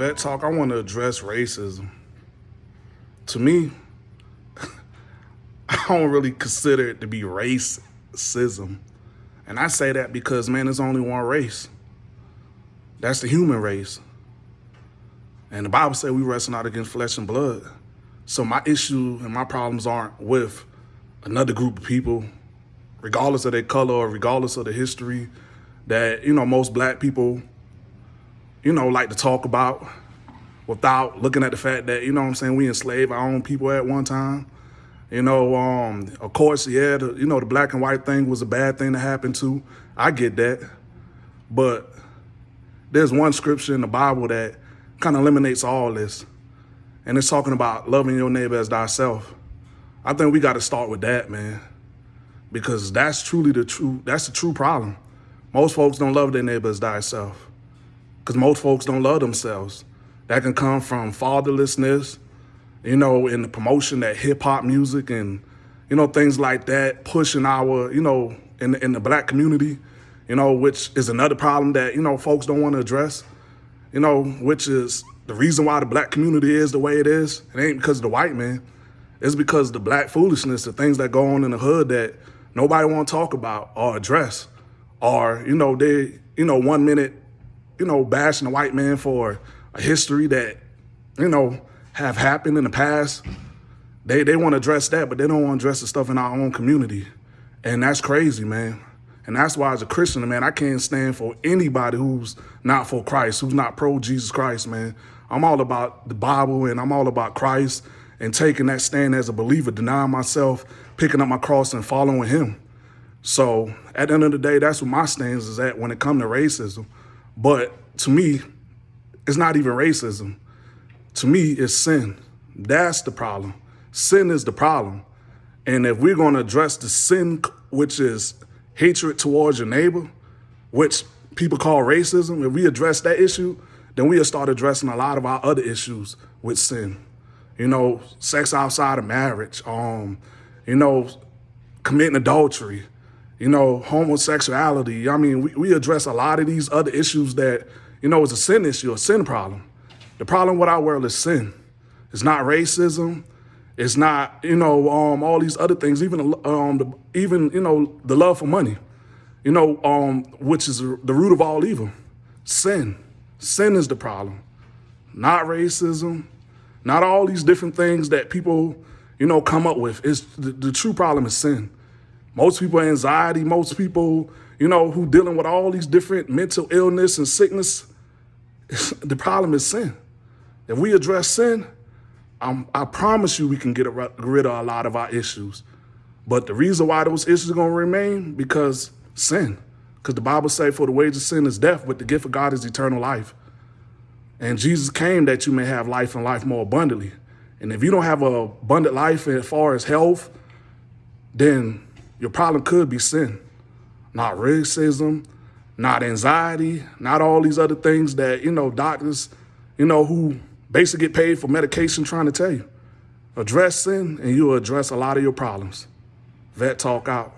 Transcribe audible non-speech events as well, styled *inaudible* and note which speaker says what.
Speaker 1: Vet Talk, I want to address racism. To me, *laughs* I don't really consider it to be racism. And I say that because, man, there's only one race. That's the human race. And the Bible says we wrestle not against flesh and blood. So my issue and my problems aren't with another group of people, regardless of their color or regardless of the history that, you know, most black people you know, like to talk about without looking at the fact that, you know what I'm saying, we enslaved our own people at one time. You know, um, of course, yeah, the, you know, the black and white thing was a bad thing to happen to. I get that. But there's one scripture in the Bible that kind of eliminates all this. And it's talking about loving your neighbor as thyself. I think we got to start with that, man. Because that's truly the true, that's the true problem. Most folks don't love their neighbor as thyself because most folks don't love themselves. That can come from fatherlessness, you know, in the promotion that hip hop music and, you know, things like that, pushing our, you know, in the, in the black community, you know, which is another problem that, you know, folks don't want to address, you know, which is the reason why the black community is the way it is. It ain't because of the white man. It's because the black foolishness, the things that go on in the hood that nobody want to talk about or address. Or, you know, they, you know, one minute you know, bashing the white man for a history that, you know, have happened in the past. They they want to address that, but they don't want to address the stuff in our own community. And that's crazy, man. And that's why as a Christian, man, I can't stand for anybody who's not for Christ, who's not pro Jesus Christ, man. I'm all about the Bible and I'm all about Christ and taking that stand as a believer, denying myself, picking up my cross and following him. So at the end of the day, that's what my stance is at when it comes to racism. But to me, it's not even racism. To me, it's sin. That's the problem. Sin is the problem. And if we're going to address the sin, which is hatred towards your neighbor, which people call racism, if we address that issue, then we'll start addressing a lot of our other issues with sin. You know, sex outside of marriage, um, you know, committing adultery, you know, homosexuality. I mean, we, we address a lot of these other issues that, you know, is a sin issue, a sin problem. The problem with our world is sin. It's not racism. It's not, you know, um, all these other things, even, um, the, even, you know, the love for money, you know, um, which is the root of all evil. Sin. Sin is the problem. Not racism, not all these different things that people, you know, come up with. It's the, the true problem is sin. Most people anxiety, most people, you know, who dealing with all these different mental illness and sickness, the problem is sin. If we address sin, I'm, i promise you we can get rid of a lot of our issues. But the reason why those issues are going to remain, because sin. Because the Bible say for the wage of sin is death, but the gift of God is eternal life. And Jesus came that you may have life and life more abundantly. And if you don't have a abundant life as far as health, then your problem could be sin, not racism, not anxiety, not all these other things that, you know, doctors, you know, who basically get paid for medication trying to tell you. Address sin and you'll address a lot of your problems. Vet Talk out.